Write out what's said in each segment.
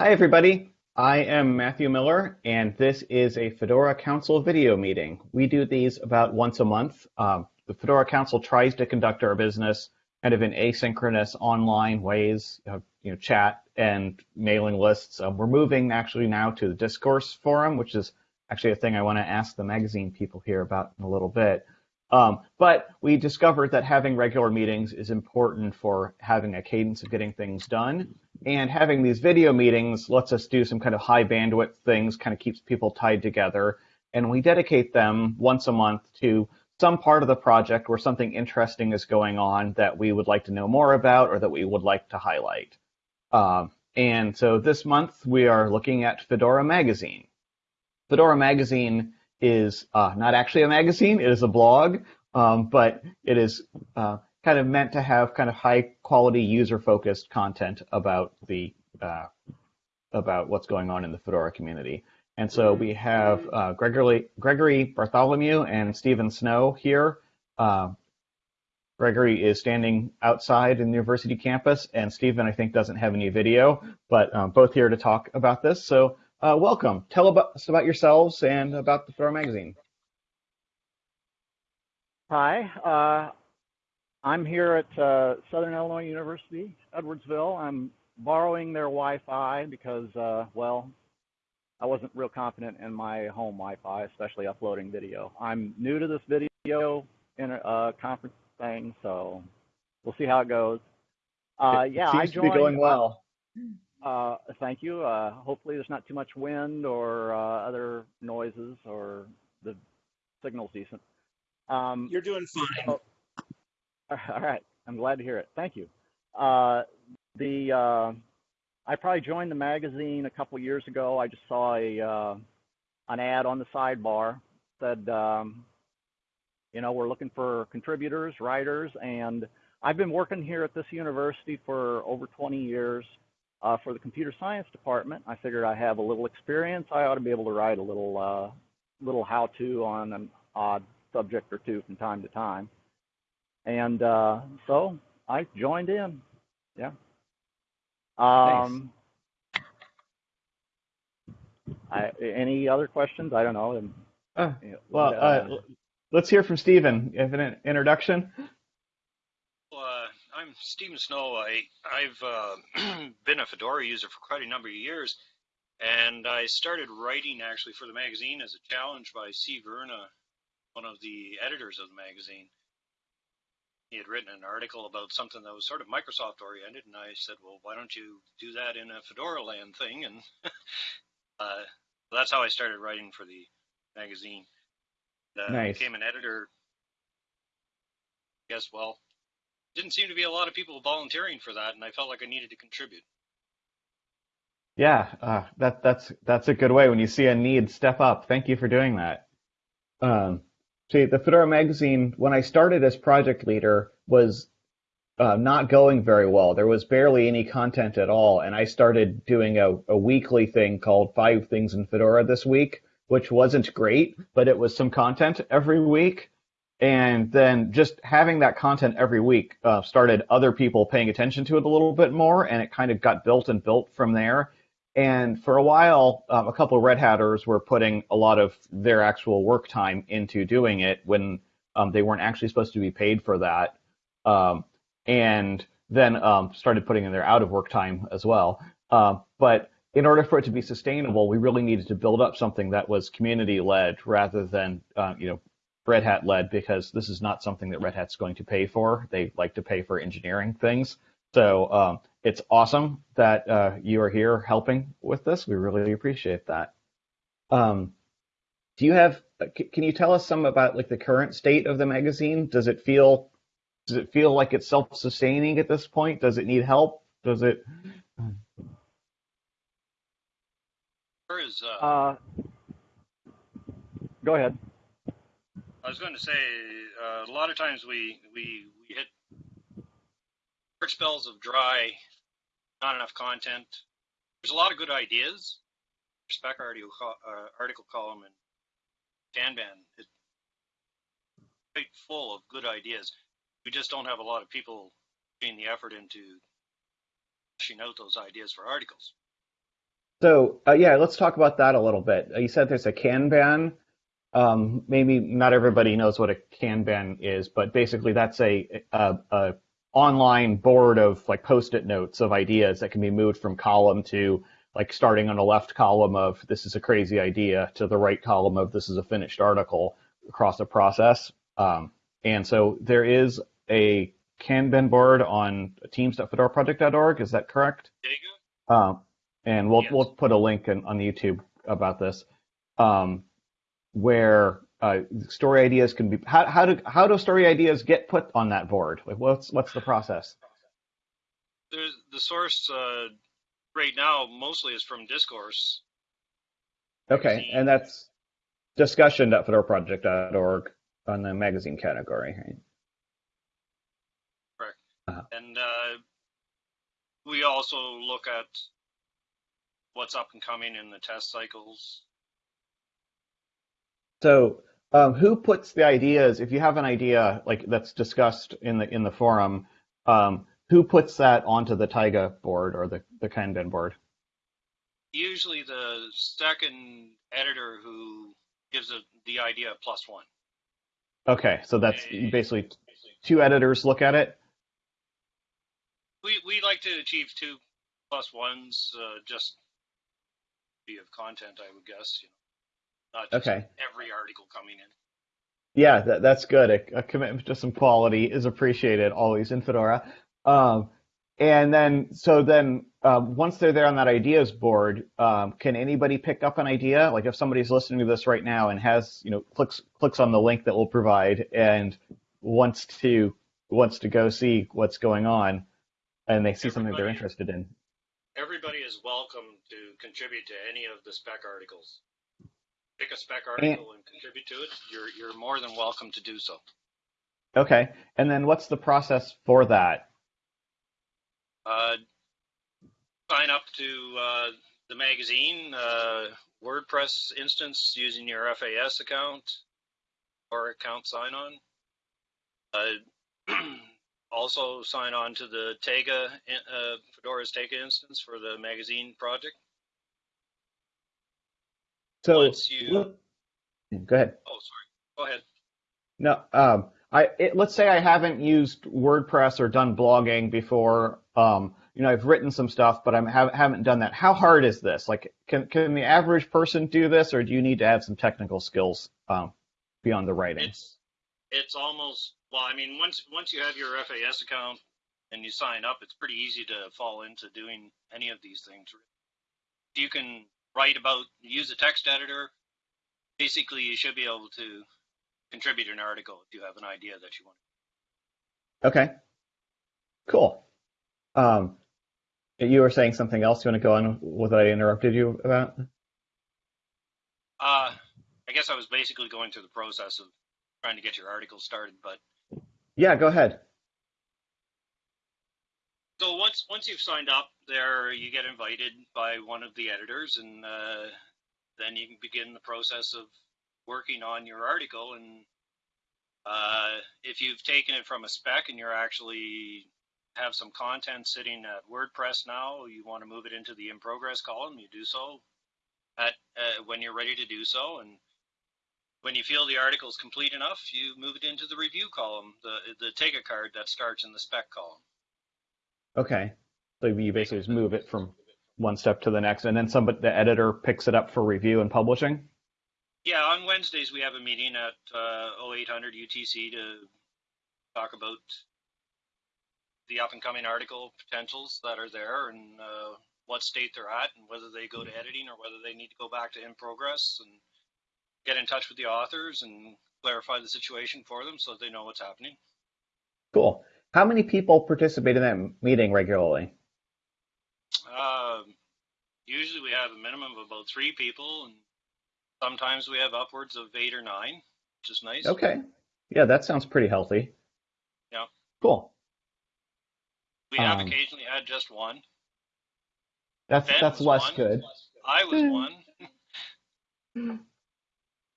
Hi, everybody. I am Matthew Miller, and this is a Fedora Council video meeting. We do these about once a month. Um, the Fedora Council tries to conduct our business kind of in asynchronous online ways, uh, you know, chat and mailing lists. Um, we're moving actually now to the discourse forum, which is actually a thing I want to ask the magazine people here about in a little bit. Um, but we discovered that having regular meetings is important for having a cadence of getting things done. And having these video meetings lets us do some kind of high bandwidth things, kind of keeps people tied together. And we dedicate them once a month to some part of the project where something interesting is going on that we would like to know more about or that we would like to highlight. Um, and so this month we are looking at Fedora Magazine. Fedora Magazine is uh, not actually a magazine, it is a blog, um, but it is uh, kind of meant to have kind of high quality user focused content about the uh, about what's going on in the Fedora community. And so we have uh, Gregory, Gregory Bartholomew and Stephen Snow here. Uh, Gregory is standing outside in the university campus, and Stephen, I think, doesn't have any video, but um, both here to talk about this. So uh, welcome. Tell about, us about yourselves and about the Fedora magazine. Hi, uh, I'm here at uh, Southern Illinois University, Edwardsville. I'm borrowing their Wi-Fi because, uh, well, I wasn't real confident in my home Wi-Fi, especially uploading video. I'm new to this video in a uh, conference thing, so we'll see how it goes. Uh, it yeah, seems I joined, to be going well. Uh, thank you. Uh, hopefully, there's not too much wind or uh, other noises, or the signal's decent. Um, You're doing fine. Oh, all right, I'm glad to hear it. Thank you. Uh, the uh, I probably joined the magazine a couple years ago. I just saw a uh, an ad on the sidebar said, um, you know, we're looking for contributors, writers, and I've been working here at this university for over 20 years uh, for the computer science department. I figured I have a little experience. I ought to be able to write a little uh, little how-to on an odd subject or two from time to time. And uh, so I joined in. Yeah. Um, I, any other questions? I don't know. Uh, well, uh, let's hear from Stephen. You have an introduction? I'm Stephen Snow. I, I've uh, been a Fedora user for quite a number of years, and I started writing actually for the magazine as a challenge by C. Verna, one of the editors of the magazine he had written an article about something that was sort of Microsoft oriented, and I said, "Well, why don't you do that in a Fedora land thing?" And uh, that's how I started writing for the magazine. Uh, nice. Became an editor. Guess well, didn't seem to be a lot of people volunteering for that, and I felt like I needed to contribute. Yeah, uh, that that's that's a good way when you see a need, step up. Thank you for doing that. Um, See, the Fedora magazine, when I started as project leader, was uh, not going very well. There was barely any content at all, and I started doing a, a weekly thing called Five Things in Fedora this week, which wasn't great, but it was some content every week. And then just having that content every week uh, started other people paying attention to it a little bit more, and it kind of got built and built from there. And for a while, um, a couple of Red Hatters were putting a lot of their actual work time into doing it when um, they weren't actually supposed to be paid for that. Um, and then um, started putting in their out of work time as well. Uh, but in order for it to be sustainable, we really needed to build up something that was community led rather than uh, you know Red Hat led because this is not something that Red Hat's going to pay for. They like to pay for engineering things. So um, it's awesome that uh, you are here helping with this. We really appreciate that. Um, do you have? Uh, can you tell us some about like the current state of the magazine? Does it feel? Does it feel like it's self-sustaining at this point? Does it need help? Does it? Where is? Uh, uh, go ahead. I was going to say uh, a lot of times we we we hit short spells of dry, not enough content. There's a lot of good ideas. Spec article, uh, article column and Kanban is quite full of good ideas. We just don't have a lot of people putting the effort into pushing out those ideas for articles. So uh, yeah, let's talk about that a little bit. You said there's a Kanban. Um, maybe not everybody knows what a Kanban is, but basically that's a, a, a online board of like post-it notes of ideas that can be moved from column to like starting on the left column of this is a crazy idea to the right column of this is a finished article across a process. Um, and so there is a Kanban board on teams.fedoraproject.org. Is that correct? Um, and we'll yes. we'll put a link in, on YouTube about this, um, where uh, story ideas can be. How how do how do story ideas get put on that board? Like what's what's the process? There's the source uh, right now mostly is from Discourse. Okay, and that's discussion.fedoraproject.org on the magazine category, right? Correct. Uh-huh. And uh, we also look at what's up and coming in the test cycles. So, um, who puts the ideas? If you have an idea like that's discussed in the in the forum, um, who puts that onto the Taiga board or the the Kanban board? Usually, the second editor who gives a, the idea plus one. Okay, so that's basically two editors look at it. We we like to achieve two plus ones, uh, just be of content, I would guess. You know, okay. every article coming in. Yeah, that, that's good. A, a, commitment to some quality is appreciated always in Fedora. Um, and then, so then, um, once they're there on that ideas board, um, can anybody pick up an idea? Like if somebody's listening to this right now and has, you know, clicks clicks on the link that we'll provide and wants to wants to go see what's going on, and they see Everybody, something they're interested in, everybody is welcome to contribute to any of the spec articles. Pick a spec article and contribute to it. You're you're more than welcome to do so. Okay, and then what's the process for that? Uh, sign up to uh, the magazine uh, WordPress instance using your FAS account or account sign on. Uh, also sign on to the Tega, uh, Fedora's Taiga instance for the magazine project. So, you... go ahead. Oh, sorry. Go ahead. No, um, I it, let's say I haven't used WordPress or done blogging before. Um, you know, I've written some stuff, but I have, haven't done that. How hard is this? Like, can can the average person do this, or do you need to have some technical skills um, beyond the writing? It's it's almost well, I mean, once once you have your FAS account and you sign up, it's pretty easy to fall into doing any of these things. You can write about, use a text editor. Basically, you should be able to contribute an article if you have an idea that you want. Okay. Cool. Um, you were saying something else. You want to go on with what I interrupted you about? Uh, I guess I was basically going through the process of trying to get your article started, but yeah, go ahead. So once once you've signed up, there you get invited by one of the editors, and uh, then you can begin the process of working on your article. And uh, if you've taken it from a spec and you're actually have some content sitting at WordPress now, you want to move it into the in progress column, you do so at uh, when you're ready to do so, and when you feel the article is complete enough, you move it into the review column, the the Taiga card that starts in the spec column. Okay, so you basically just move it from one step to the next, and then somebody, the editor picks it up for review and publishing. Yeah, on Wednesdays we have a meeting at uh, 0800 UTC to talk about the up and coming article potentials that are there and uh, what state they're at, and whether they go to editing or whether they need to go back to in progress and get in touch with the authors and clarify the situation for them so that they know what's happening. Cool. How many people participate in that meeting regularly? Uh, usually we have a minimum of about three people, and sometimes we have upwards of eight or nine, which is nice. Okay. Yeah, that sounds pretty healthy. Yeah. Cool. We have um, occasionally had just one. That's ben that's less one. good. I was one.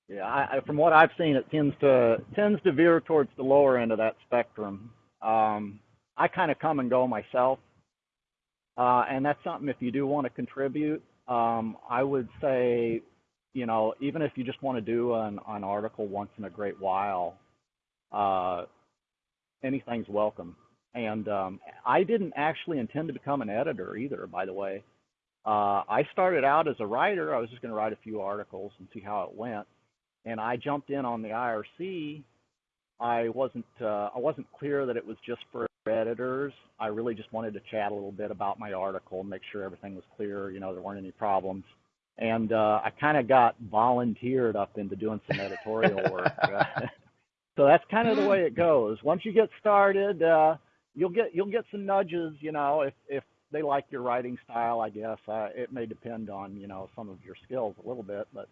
Yeah, I, from what I've seen, it tends to tends to veer towards the lower end of that spectrum. Um, I kind of come and go myself, uh, and that's something if you do want to contribute, um, I would say, you know, even if you just want to do an, an article once in a great while, uh, anything's welcome. And um, I didn't actually intend to become an editor either, by the way. Uh, I started out as a writer. I was just going to write a few articles and see how it went. And I jumped in on the IRC. I wasn't uh, I wasn't clear that it was just for editors. I really just wanted to chat a little bit about my article, and make sure everything was clear. You know, there weren't any problems. And uh, I kind of got volunteered up into doing some editorial work. so that's kind of the way it goes. Once you get started, uh, you'll get you'll get some nudges. You know, if if they like your writing style, I guess uh, it may depend on you know some of your skills a little bit, but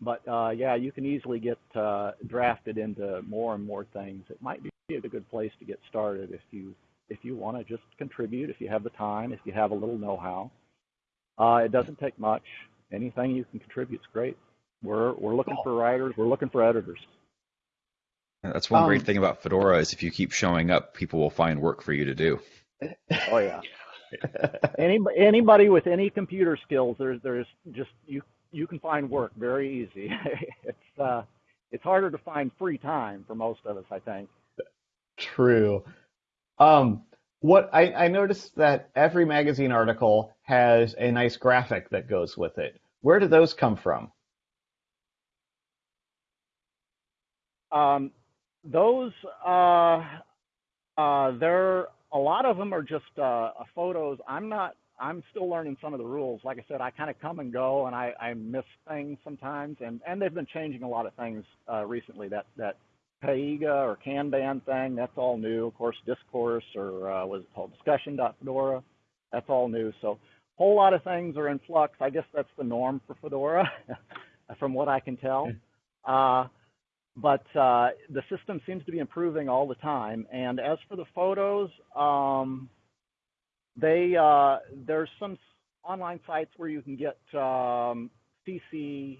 but uh, yeah, you can easily get uh, drafted into more and more things. It might be a good place to get started if you if you want to just contribute, if you have the time, if you have a little know-how. Uh, it doesn't take much. Anything you can contribute is great. We're we're looking for writers. We're looking for editors. That's one um, great thing about Fedora is if you keep showing up, people will find work for you to do. Oh yeah. Any, anybody with any computer skills, there's there's just you you can find work very easy. it's uh, it's harder to find free time for most of us, I think. True. Um, what I, I noticed that every magazine article has a nice graphic that goes with it. Where do those come from? Um, those uh, uh, they're a lot of them are just uh, photos. I'm not. I'm still learning some of the rules. Like I said, I kind of come and go, and I, I miss things sometimes. And and they've been changing a lot of things uh, recently. That that Taiga or Kanban thing, that's all new. Of course, Discourse or uh, was it called Discussion.fedora, that's all new. So a whole lot of things are in flux. I guess that's the norm for Fedora, from what I can tell. Uh, but uh, the system seems to be improving all the time. And as for the photos, um, they uh, there's some online sites where you can get um, CC,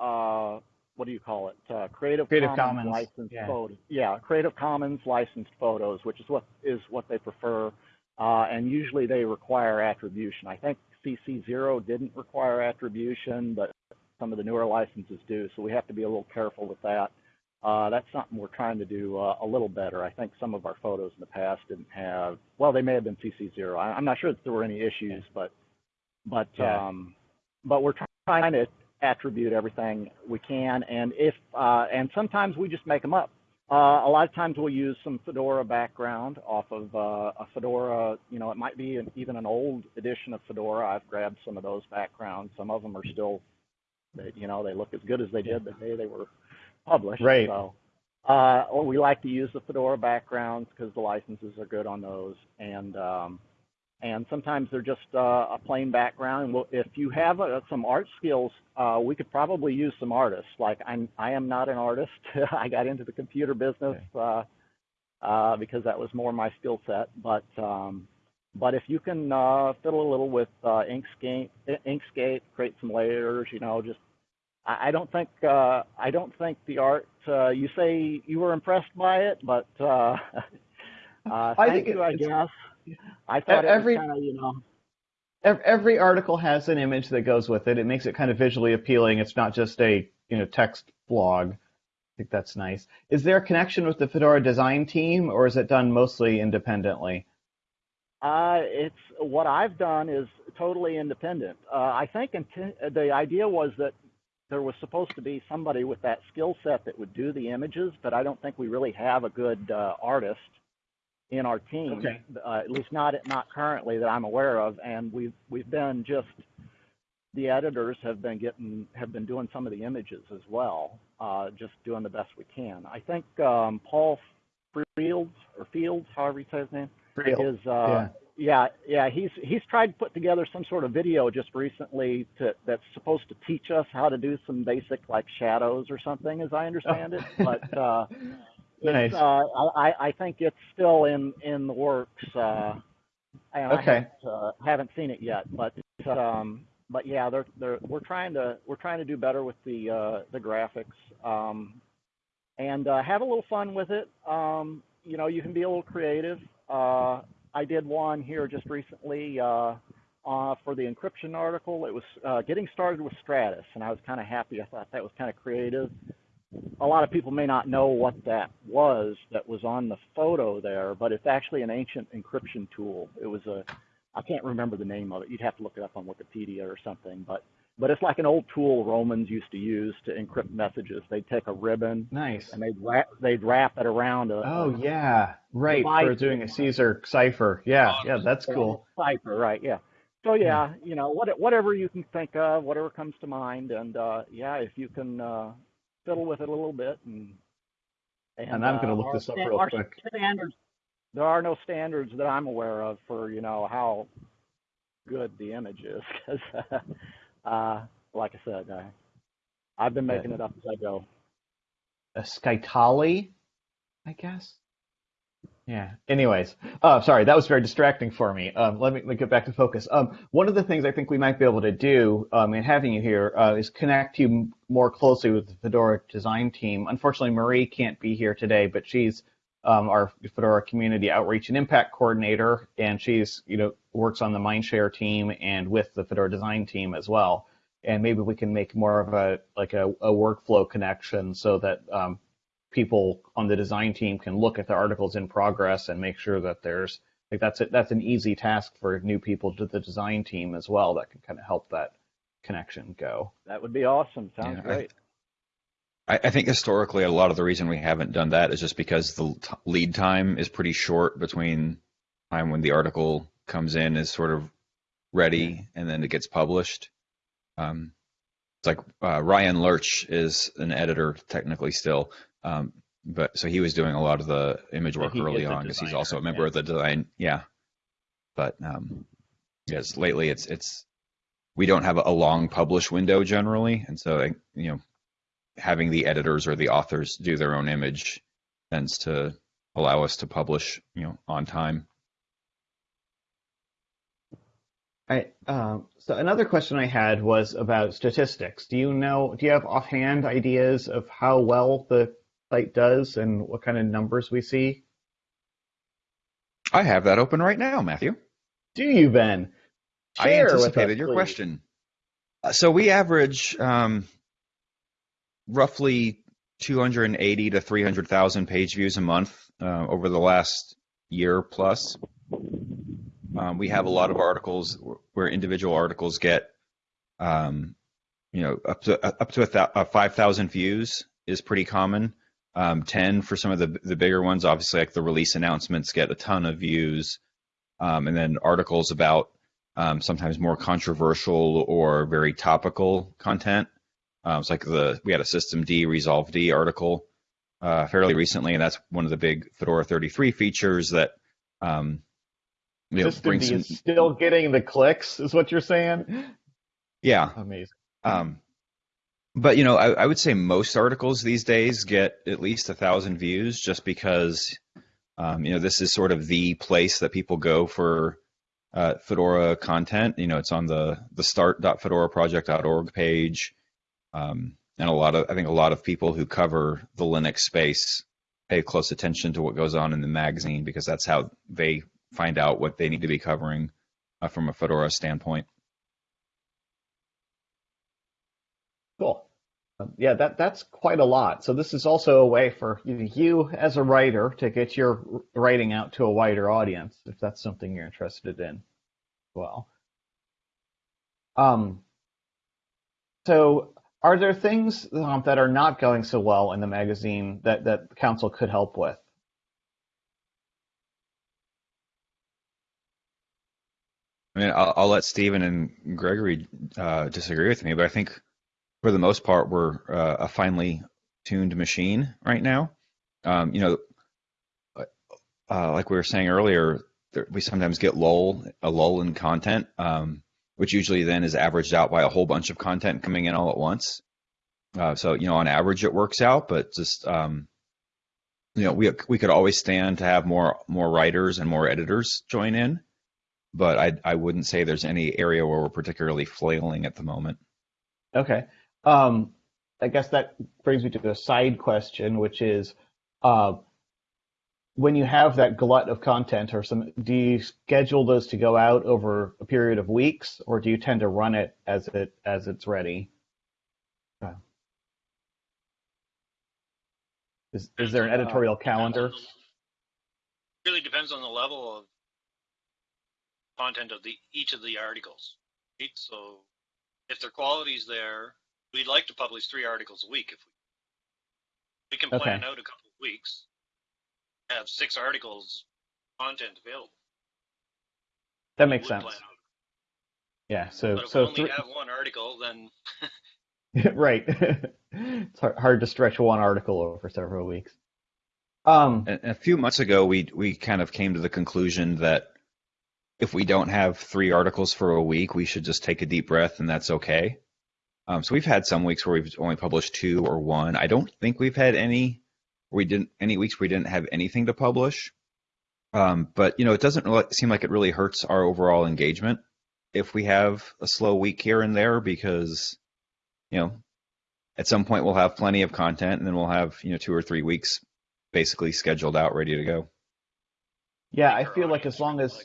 uh, what do you call it? Uh, Creative, Creative Commons, Commons, licensed yeah. photos. Yeah, Creative Commons licensed photos, which is what is what they prefer. Uh, and usually they require attribution. I think CC0 didn't require attribution, but some of the newer licenses do, so we have to be a little careful with that. Uh, that's something we're trying to do uh, a little better. I think some of our photos in the past didn't have, well, they may have been CC0. I, am not sure that there were any issues, but but yeah. um, but we're trying to attribute everything we can, and if uh, and sometimes we just make them up. Uh, a lot of times we'll use some Fedora background off of uh, a Fedora, you know, it might be an, even an old edition of Fedora. I've grabbed some of those backgrounds. Some of them are still they, you know, they look as good as they did the day they were published. Right. So, uh, or we like to use the Fedora backgrounds because the licenses are good on those, and um, and sometimes they're just uh, a plain background. Well, if you have uh, some art skills, uh, we could probably use some artists. Like I'm, I am not an artist. I got into the computer business okay. uh, uh, because that was more my skill set. But um, but if you can uh, fiddle a little with uh, Inkscape, Inkscape, create some layers, you know, just I, I don't think uh, I don't think the art. Uh, you say you were impressed by it, but uh, uh, I thank you. I guess I thought every kind of you know. Every article has an image that goes with it. It makes it kind of visually appealing. It's not just a you know text blog. I think that's nice. Is there a connection with the Fedora design team, or is it done mostly independently? Uh, it's what I've done is totally independent. Uh, I think the idea was that there was supposed to be somebody with that skill set that would do the images, but I don't think we really have a good uh, artist in our team. Okay. Uh, at least not not currently that I'm aware of, and we've we've been just the editors have been getting have been doing some of the images as well, uh, just doing the best we can. I think um, Paul Fields or Fields, however you say his name, Fields. is uh, yeah. Yeah yeah he's he's tried to put together some sort of video just recently to, that's supposed to teach us how to do some basic like shadows or something, as I understand it. But uh, nice. Uh, I I think it's still in in the works. Uh, and okay. I haven't, uh, haven't seen it yet, but um, but yeah, they're they're we're trying to we're trying to do better with the uh, the graphics. Um, and uh, have a little fun with it. Um, you know, you can be a little creative. I did one here just recently uh, uh, for the encryption article. It was uh, getting started with Stratis, and I was kind of happy. I thought that was kind of creative. A lot of people may not know what that was that was on the photo there, but it's actually an ancient encryption tool. It was a, I can't remember the name of it. You'd have to look it up on Wikipedia or something, but but it's like an old tool Romans used to use to encrypt messages. They'd take a ribbon, nice, and they'd wrap they'd wrap it around a. Oh yeah, right for doing a Caesar cipher. Yeah, yeah, that's cool. Cipher, right? Yeah. So yeah, you know, what, whatever you can think of, whatever comes to mind, and uh, yeah, if you can uh, fiddle with it a little bit, and and, and I'm going to look this up real quick. Standards, there are no standards that I'm aware of for you know how good the image is, because uh, like I said, I, I've been making it up as I go. A scytale, I guess. Yeah. Anyways, uh, sorry, that was very distracting for me. Um, let, me, let me get back to focus. Um, one of the things I think we might be able to do um, in having you here uh, is connect you more closely with the Fedora design team. Unfortunately, Marie can't be here today, but she's um, our Fedora community outreach and impact coordinator, and she's you know works on the Mindshare team and with the Fedora design team as well. And maybe we can make more of a like a, a workflow connection so that um, people on the design team can look at the articles in progress and make sure that there's like that's it that's an easy task for new people to the design team as well that can kind of help that connection go. That would be awesome. Sounds yeah, great. I, I, think historically a lot of the reason we haven't done that is just because the t- lead time is pretty short between time when the article comes in is sort of ready and then it gets published um, it's like uh, Ryan Lerch is an editor technically still, um, but so he was doing a lot of the image work early on because he's also a member yeah. of the design. Yeah, but um, yes, lately it's it's we don't have a long publish window generally, and so you know having the editors or the authors do their own image tends to allow us to publish you know on time. I, uh, so another question I had was about statistics. Do you know? Do you have offhand ideas of how well the site does and what kind of numbers we see? I have that open right now, Matthew. Do you, Ben? Share I anticipated us, your please. question. Uh, so we average um, roughly 280 to 300,000 page views a month uh, over the last year plus. Um, we have a lot of articles where individual articles get, um, you know, up to up to a th- uh, 5,000 views is pretty common um, 10 for some of the the bigger ones. Obviously, like the release announcements get a ton of views, um, and then articles about um, sometimes more controversial or very topical content. Um, it's like the we had a systemd-resolved article uh, fairly recently, and that's one of the big Fedora 33 features that. Um, you know, systemd some... is still getting the clicks, is what you're saying? Yeah, amazing. Um, but you know, I, I, would say most articles these days get at least a thousand views, just because um, you know this is sort of the place that people go for uh, Fedora content. You know, it's on the the start.fedoraproject.org page, um, and a lot of I think a lot of people who cover the Linux space pay close attention to what goes on in the magazine because that's how they find out what they need to be covering uh, from a Fedora standpoint. Cool. Um, yeah, that that's quite a lot. So this is also a way for you as a writer to get your writing out to a wider audience, if that's something you're interested in. Well, um, so are there things um, that are not going so well in the magazine that that council could help with? I mean, I'll, I'll let Stephen and Gregory uh, disagree with me, but I think for the most part, we're uh, a finely tuned machine right now. Um, you know, uh, like we were saying earlier, there, we sometimes get lull a lull in content, um, which usually then is averaged out by a whole bunch of content coming in all at once. Uh, so you know, on average, it works out, but just um, you know, we we could always stand to have more more writers and more editors join in, but I I wouldn't say there's any area where we're particularly flailing at the moment. Okay. Um, I guess that brings me to a side question, which is, uh, when you have that glut of content or some, do you schedule those to go out over a period of weeks, or do you tend to run it as it as it's ready? Uh, is is there an editorial calendar? Really depends on the level of content of the each of the articles. Right? So if their quality is there, we'd like to publish three articles a week if we we can plan Okay. out a couple of weeks, have six articles content available. That makes sense. Yeah. So But if so we only three, have one article, then right. it's hard, hard to stretch one article over several weeks. Um, A, a few months ago, we we kind of came to the conclusion that if we don't have three articles for a week, we should just take a deep breath, and that's okay. Um, so we've had some weeks where we've only published two or one. I don't think we've had any. We didn't any weeks we didn't have anything to publish. Um, but you know, it doesn't really seem like it really hurts our overall engagement if we have a slow week here and there because you know at some point we'll have plenty of content and then we'll have you know two or three weeks basically scheduled out ready to go yeah, I feel like as long as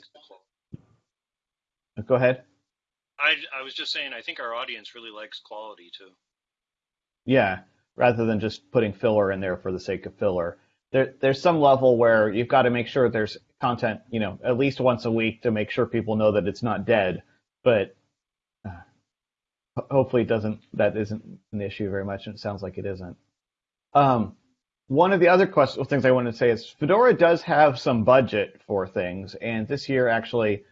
go ahead. I I was just saying, I think our audience really likes quality too. Yeah, rather than just putting filler in there for the sake of filler. There, there's some level where you've got to make sure there's content, you know, at least once a week to make sure people know that it's not dead. But uh, hopefully, it doesn't. That isn't an issue very much, and it sounds like it isn't. Um, one of the other question, things I wanted to say is Fedora does have some budget for things, and this year actually,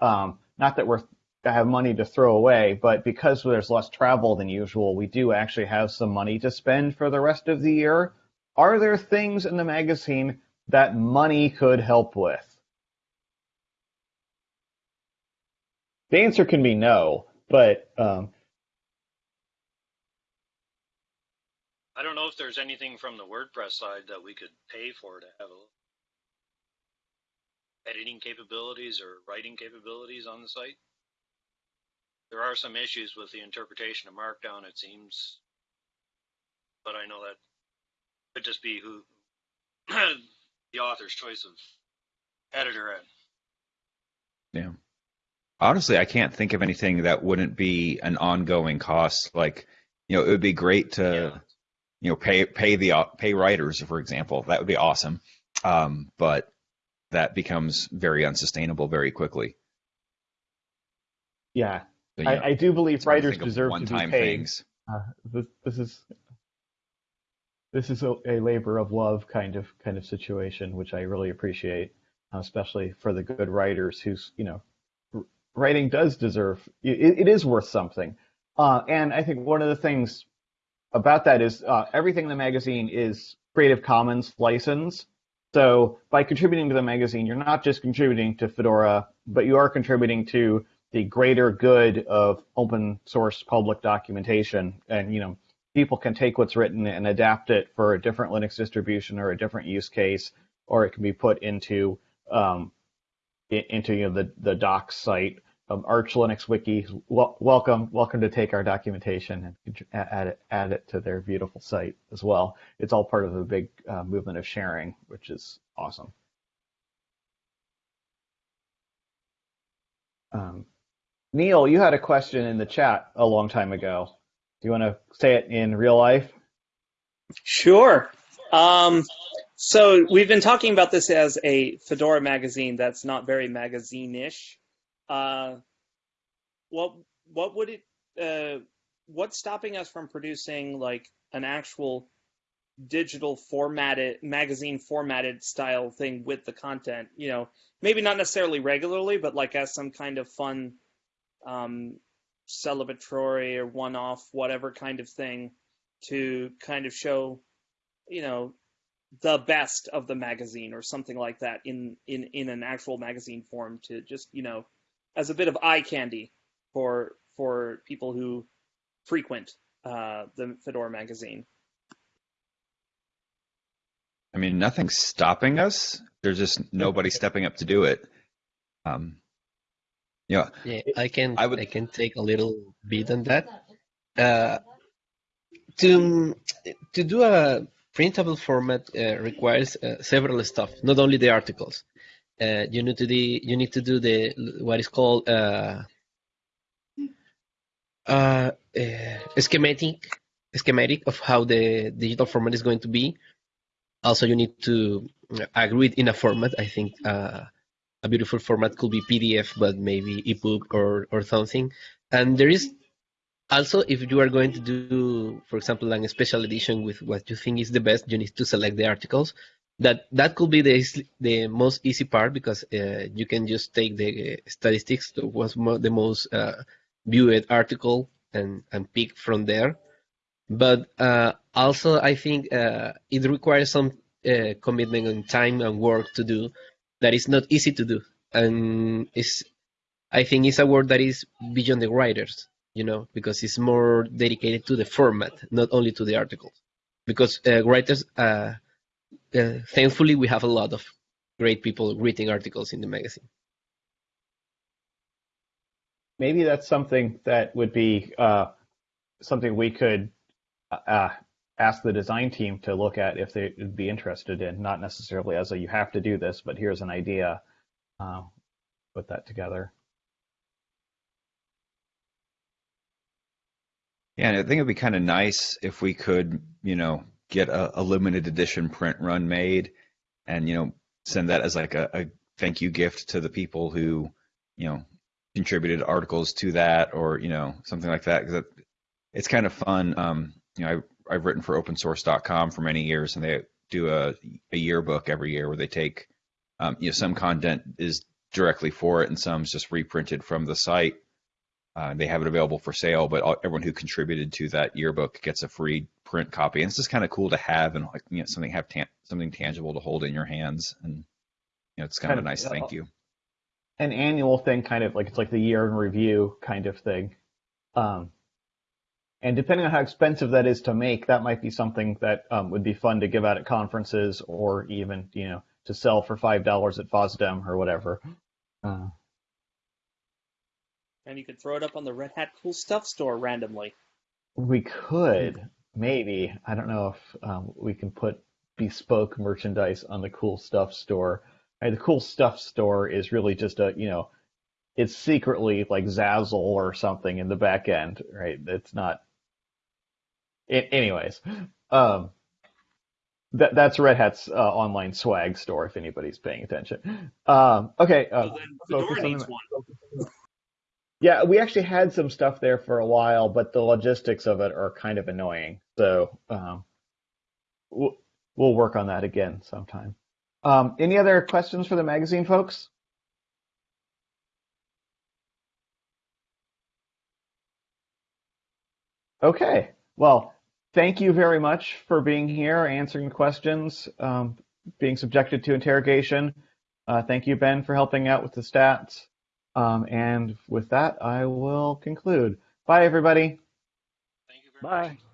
um, not that we're have money to throw away, but because there's less travel than usual, we do actually have some money to spend for the rest of the year. Are there things in the magazine that money could help with? The answer can be no, but um, I don't know if there's anything from the WordPress side that we could pay for to have a editing capabilities or writing capabilities on the site. There are some issues with the interpretation of Markdown, it seems, but I know that could just be who the author's choice of editor at. yeah honestly i can't think of anything that wouldn't be an ongoing cost like you know it would be great to Yeah. you know pay pay the pay writers for example that would be awesome um, but that becomes very unsustainable very quickly yeah, So, you know, I, I do believe it's hard to writers deserve to be paid. Uh, this, this is this is a, a labor of love kind of kind of situation, which I really appreciate, uh, especially for the good writers whose you know writing does deserve it, it is worth something. Uh, and I think one of the things about that is uh, everything in the magazine is Creative Commons license. So by contributing to the magazine, you're not just contributing to Fedora, but you are contributing to the greater good of open source public documentation. And you know, people can take what's written and adapt it for a different Linux distribution or a different use case, or it can be put into um, into you know, the the docs site. Um, Arch Linux Wiki, wel- welcome, welcome to take our documentation and add it, add it to their beautiful site as well. It's all part of a big uh, movement of sharing, which is awesome. Um, Neil, you had a question in the chat a long time ago. Do you want to say it in real life? Sure. Um, so we've been talking about this as a Fedora magazine that's not very magazine-ish. Uh, what what would it? Uh, what's stopping us from producing like an actual digital formatted magazine formatted style thing with the content? You know, maybe not necessarily regularly, but like as some kind of fun um, celebratory or one-off whatever kind of thing to kind of show you know the best of the magazine or something like that in in in an actual magazine form to just you know as a bit of eye candy for for people who frequent uh, the Fedora magazine. I mean, nothing's stopping us. There's just nobody stepping up to do it. Um, yeah, Yeah, I can I would- I can take a little bit on that. Uh, to to do a printable format uh, requires uh, several stuff, not only the articles. Uh, you need to do you need to do the what is called uh, uh, uh, schematic schematic of how the digital format is going to be. Also, you need to agree in a format. I think uh, a beautiful format could be PDF, but maybe ebook or or something. And there is also, if you are going to do, for example, like a special edition with what you think is the best, you need to select the articles. That that could be the the most easy part because uh, you can just take the statistics to what's the most uh, viewed article and and pick from there. But uh, also, I think uh, it requires some uh, commitment and time and work to do that is not easy to do, and is I think it's a work that is beyond the writers you know, because it's more dedicated to the format, not only to the articles. Because uh, writers, uh, uh, thankfully, we have a lot of great people writing articles in the magazine. Maybe that's something that would be uh, something we could uh, ask the design team to look at if they would be interested in, not necessarily as a you have to do this, but here's an idea. Uh, put that together. Yeah, and I think it'd be kind of nice if we could, you know, get a, a, limited edition print run made, and you know, send that as like a, a thank you gift to the people who, you know, contributed articles to that, or you know, something like that. Because it's kind of fun. Um, you know, I, I've written for OpenSource.com for many years, and they do a, a yearbook every year where they take, um, you know, some content is directly for it, and some's just reprinted from the site uh, they have it available for sale, but all, everyone who contributed to that yearbook gets a free print copy. And it's just kind of cool to have and like you know something have ta- something tangible to hold in your hands, and you know it's kind, kind of a nice uh, thank you. An annual thing, kind of like it's like the year in review kind of thing. Um, and depending on how expensive that is to make, that might be something that um, would be fun to give out at conferences or even you know to sell for five dollars at FOSDEM or whatever. Uh, and you could throw it up on the Red Hat Cool Stuff store randomly. We could, maybe. I don't know if um, we can put bespoke merchandise on the Cool Stuff store. the Cool Stuff store is really just a, you know, it's secretly like Zazzle or something in the back end, right? It's not. It, anyways, um, that that's Red Hat's uh, online swag store. If anybody's paying attention. Um, okay. Uh, well, one. Yeah, we actually had some stuff there for a while, but the logistics of it are kind of annoying. So um, we'll, we'll work on that again sometime. Um, any other questions for the magazine, folks? Okay. Well, thank you very much for being here, answering the questions, um, being subjected to interrogation. Uh, thank you, Ben, for helping out with the stats. Um, and with that, I will conclude. Bye, everybody. Thank you very Bye. much.